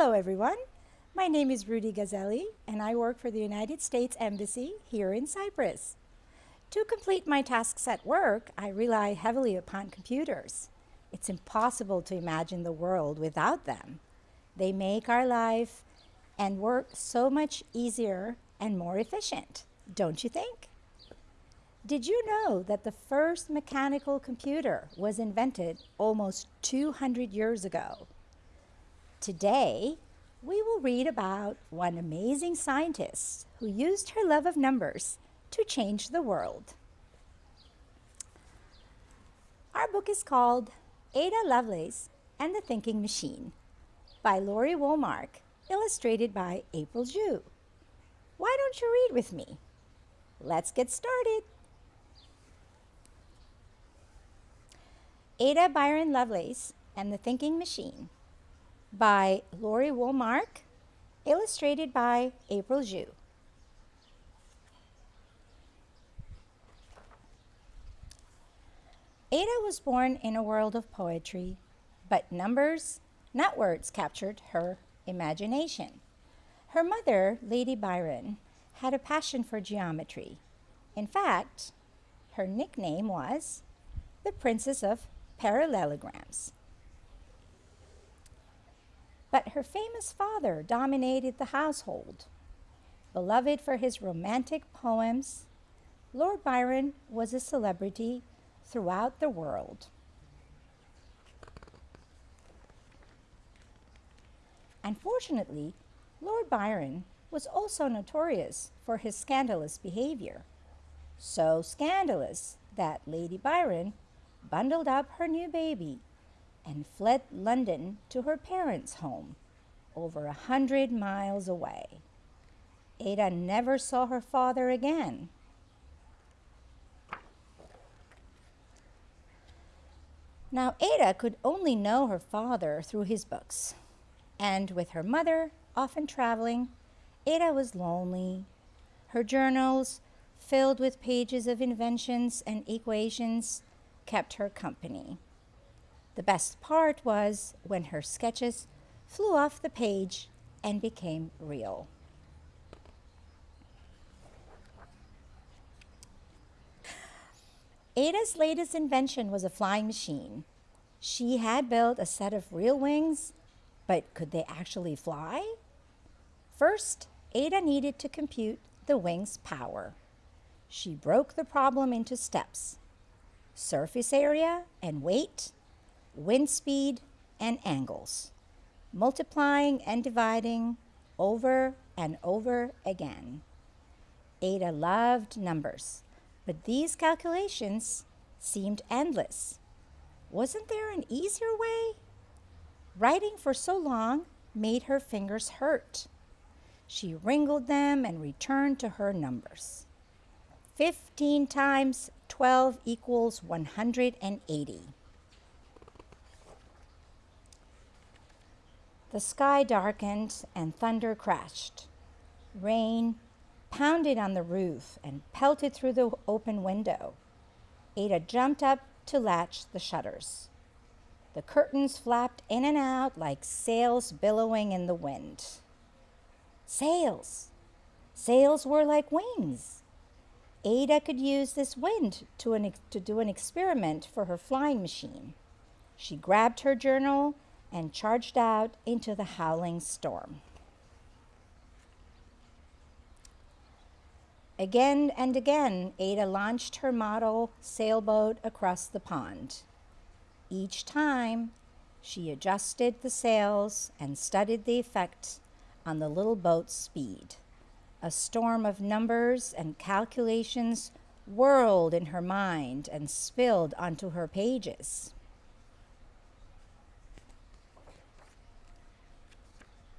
Hello, everyone. My name is Rudy Gazzelli, and I work for the United States Embassy here in Cyprus. To complete my tasks at work, I rely heavily upon computers. It's impossible to imagine the world without them. They make our life and work so much easier and more efficient, don't you think? Did you know that the first mechanical computer was invented almost 200 years ago? Today, we will read about one amazing scientist who used her love of numbers to change the world. Our book is called Ada Lovelace and the Thinking Machine by Laurie Wallmark, illustrated by April Chu. Why don't you read with me? Let's get started. Ada Byron Lovelace and the Thinking Machine by Laurie Wallmark, illustrated by April Chu. Ada was born in a world of poetry, but numbers, not words, captured her imagination. Her mother, Lady Byron, had a passion for geometry. In fact, her nickname was the Princess of parallelograms. But her famous father dominated the household. Beloved for his romantic poems, Lord Byron was a celebrity throughout the world. Unfortunately, Lord Byron was also notorious for his scandalous behavior. So scandalous that Lady Byron bundled up her new baby, and fled London to her parents' home, over a hundred miles away. Ada never saw her father again. Now, Ada could only know her father through his books, and with her mother often traveling, Ada was lonely. Her journals, filled with pages of inventions and equations, kept her company. The best part was when her sketches flew off the page and became real. Ada's latest invention was a flying machine. She had built a set of real wings, but could they actually fly? First, Ada needed to compute the wing's power. She broke the problem into steps surface area and weight, wind speed and angles, multiplying and dividing over and over again. Ada loved numbers, but these calculations seemed endless. Wasn't there an easier way? Writing for so long made her fingers hurt. She wrinkled them and returned to her numbers. 15 times 12 equals 180. The sky darkened and thunder crashed. Rain pounded on the roof and pelted through the open window. Ada jumped up to latch the shutters. The curtains flapped in and out like sails billowing in the wind. Sails! Sails were like wings. Ada could use this wind to, an, to do an experiment for her flying machine. She grabbed her journal and charged out into the howling storm. Again and again, Ada launched her model sailboat across the pond. Each time, she adjusted the sails and studied the effect on the little boat's speed. A storm of numbers and calculations whirled in her mind and spilled onto her pages.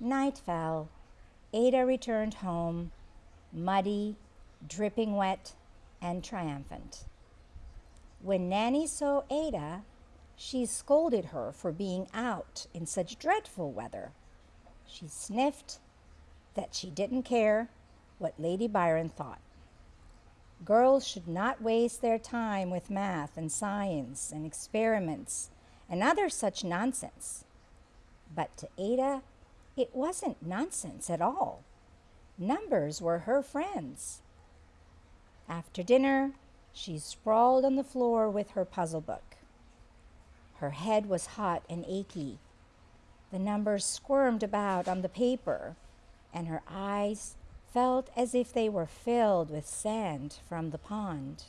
Night fell. Ada returned home, muddy, dripping wet, and triumphant. When Nanny saw Ada, she scolded her for being out in such dreadful weather. She sniffed that she didn't care what Lady Byron thought. Girls should not waste their time with math and science and experiments and other such nonsense. But to Ada, It wasn't nonsense at all. Numbers were her friends. After dinner, she sprawled on the floor with her puzzle book. Her head was hot and achy. The numbers squirmed about on the paper, and her eyes felt as if they were filled with sand from the pond.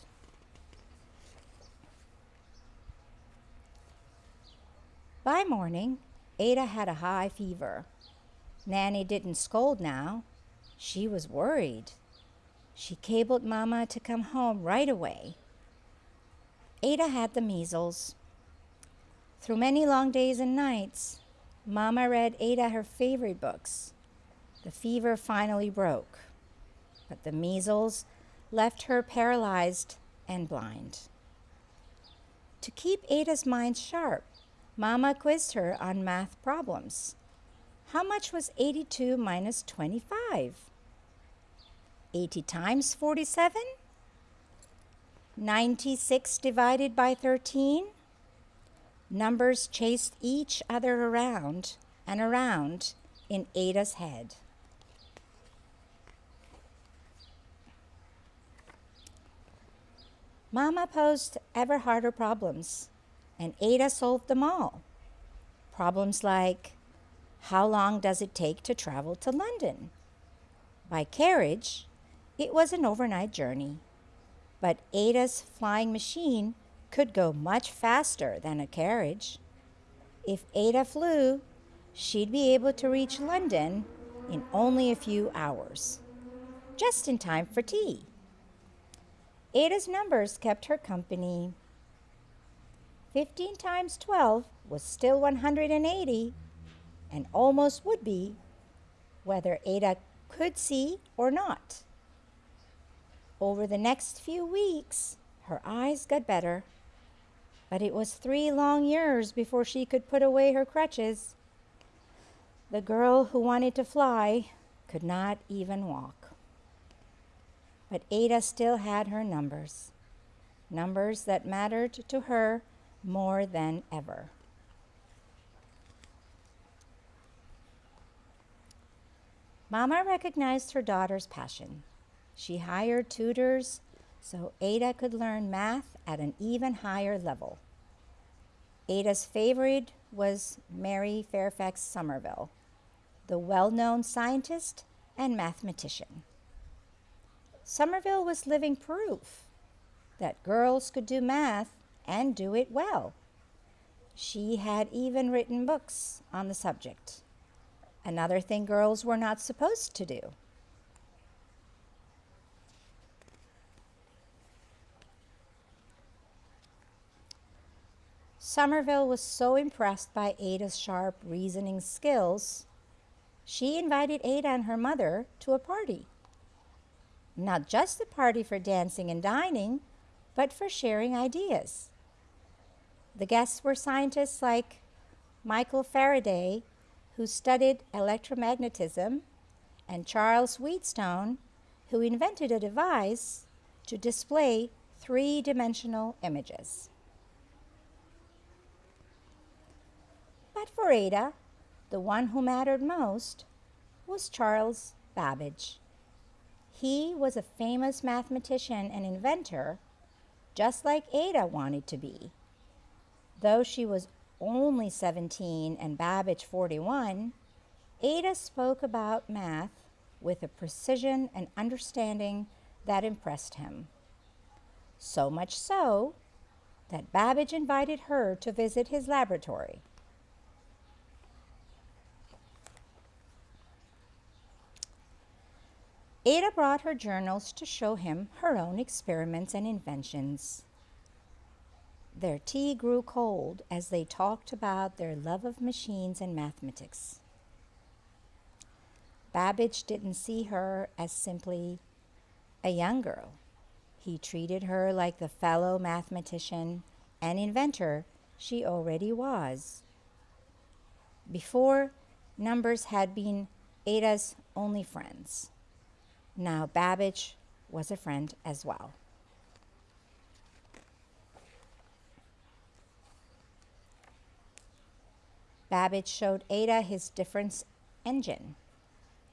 By morning, Ada had a high fever. Nanny didn't scold now. She was worried. She cabled Mama to come home right away. Ada had the measles. Through many long days and nights, Mama read Ada her favorite books. The fever finally broke, but the measles left her paralyzed and blind. To keep Ada's mind sharp, Mama quizzed her on math problems. How much was 82 minus 25? 80 times 47? 96 divided by 13? Numbers chased each other around and around in Ada's head. Mama posed ever harder problems, and Ada solved them all. Problems like how long does it take to travel to London? By carriage, it was an overnight journey, but Ada's flying machine could go much faster than a carriage. If Ada flew, she'd be able to reach London in only a few hours, just in time for tea. Ada's numbers kept her company. 15 times 12 was still 180 and almost would be whether Ada could see or not. Over the next few weeks, her eyes got better, but it was three long years before she could put away her crutches. The girl who wanted to fly could not even walk. But Ada still had her numbers, numbers that mattered to her more than ever. Mama recognized her daughter's passion. She hired tutors so Ada could learn math at an even higher level. Ada's favorite was Mary Fairfax Somerville, the well known scientist and mathematician. Somerville was living proof that girls could do math and do it well. She had even written books on the subject, another thing girls were not supposed to do. Somerville was so impressed by Ada's sharp reasoning skills, she invited Ada and her mother to a party. Not just a party for dancing and dining, but for sharing ideas. The guests were scientists like Michael Faraday, who studied electromagnetism, and Charles Wheatstone, who invented a device to display three dimensional images. But for Ada, the one who mattered most was Charles Babbage. He was a famous mathematician and inventor, just like Ada wanted to be. Though she was only 17 and Babbage 41, Ada spoke about math with a precision and understanding that impressed him. So much so that Babbage invited her to visit his laboratory. Ada brought her journals to show him her own experiments and inventions. Their tea grew cold as they talked about their love of machines and mathematics. Babbage didn't see her as simply a young girl. He treated her like the fellow mathematician and inventor she already was. Before, numbers had been Ada's only friends. Now, Babbage was a friend as well. Babbage showed Ada his difference engine,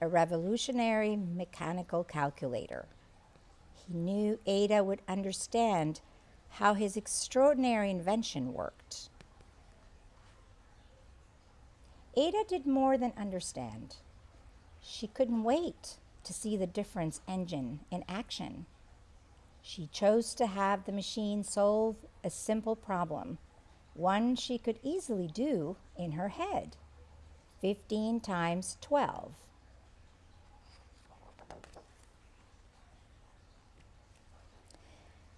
a revolutionary mechanical calculator. He knew Ada would understand how his extraordinary invention worked. Ada did more than understand. She couldn't wait to see the difference engine in action. She chose to have the machine solve a simple problem, one she could easily do in her head 15 times 12.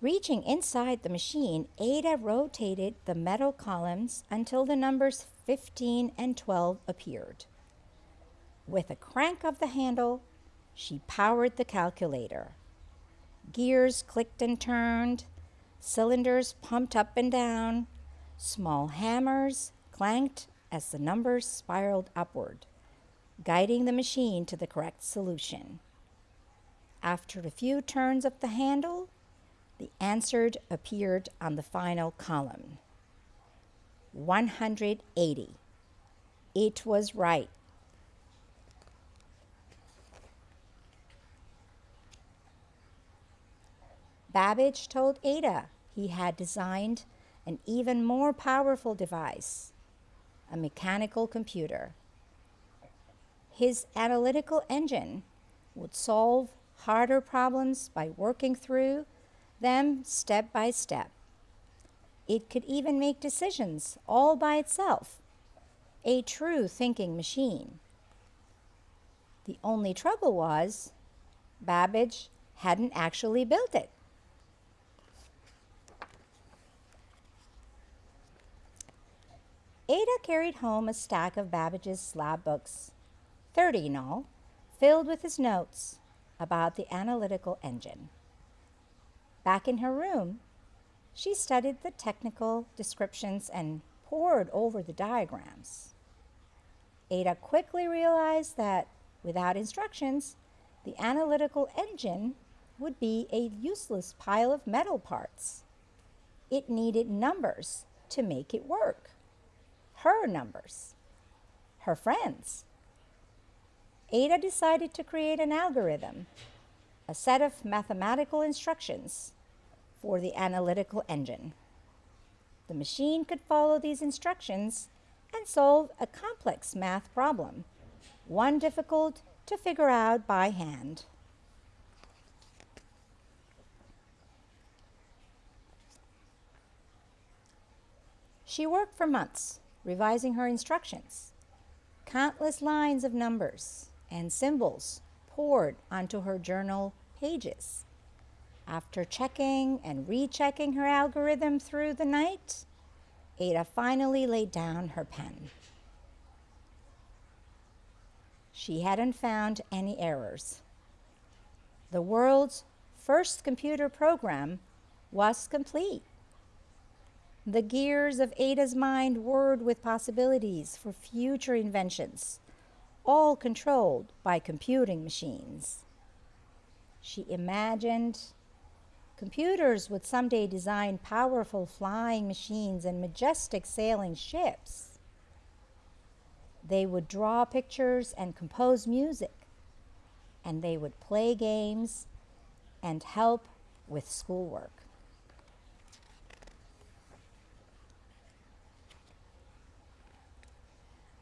Reaching inside the machine, Ada rotated the metal columns until the numbers 15 and 12 appeared. With a crank of the handle, she powered the calculator. Gears clicked and turned, cylinders pumped up and down, small hammers clanked as the numbers spiraled upward, guiding the machine to the correct solution. After a few turns of the handle, the answer appeared on the final column. 180. It was right. Babbage told Ada he had designed an even more powerful device, a mechanical computer. His analytical engine would solve harder problems by working through them step by step. It could even make decisions all by itself, a true thinking machine. The only trouble was Babbage hadn't actually built it. Ada carried home a stack of Babbage's slab books, 30 in all, filled with his notes about the analytical engine. Back in her room, she studied the technical descriptions and pored over the diagrams. Ada quickly realized that without instructions, the analytical engine would be a useless pile of metal parts. It needed numbers to make it work her numbers, her friends. Ada decided to create an algorithm, a set of mathematical instructions for the analytical engine. The machine could follow these instructions and solve a complex math problem, one difficult to figure out by hand. She worked for months revising her instructions. Countless lines of numbers and symbols poured onto her journal pages. After checking and rechecking her algorithm through the night, Ada finally laid down her pen. She hadn't found any errors. The world's first computer program was complete. The gears of Ada's mind whirred with possibilities for future inventions, all controlled by computing machines. She imagined computers would someday design powerful flying machines and majestic sailing ships. They would draw pictures and compose music, and they would play games and help with schoolwork.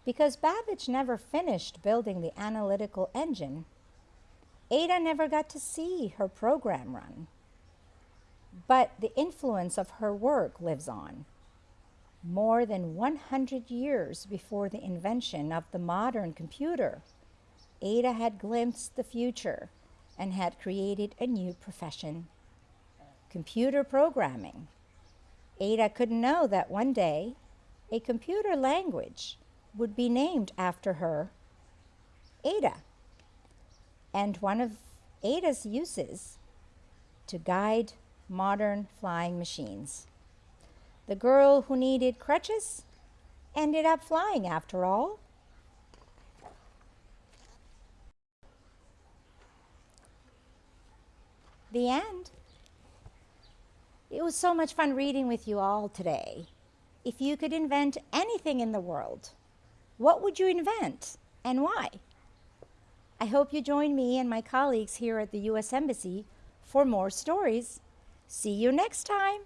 Because Babbage never finished building the analytical engine, Ada never got to see her program run. But the influence of her work lives on. More than 100 years before the invention of the modern computer, Ada had glimpsed the future and had created a new profession computer programming. Ada couldn't know that one day a computer language would be named after her, Ada. And one of Ada's uses to guide modern flying machines. The girl who needed crutches ended up flying after all. The end. It was so much fun reading with you all today. If you could invent anything in the world, what would you invent? and why? I hope you join me and my colleagues here at the U.S. Embassy for more stories. See you next time.